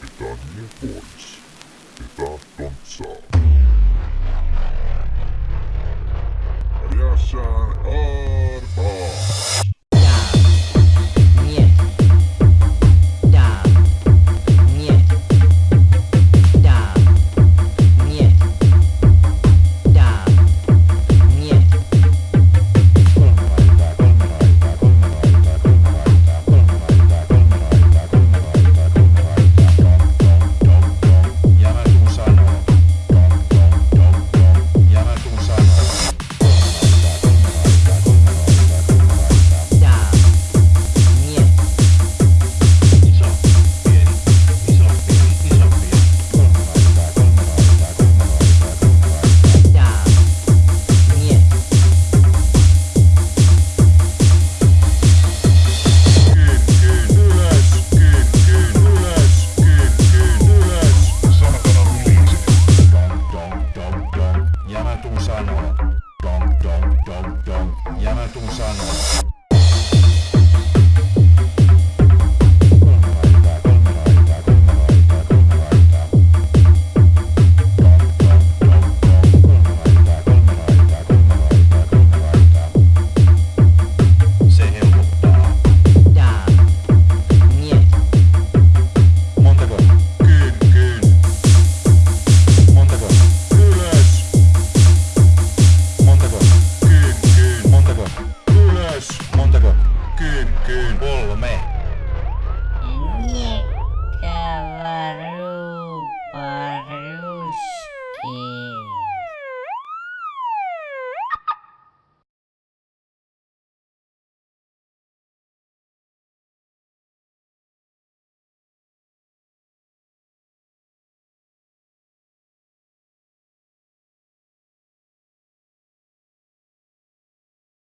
питание Борис. Это Донца. 动山了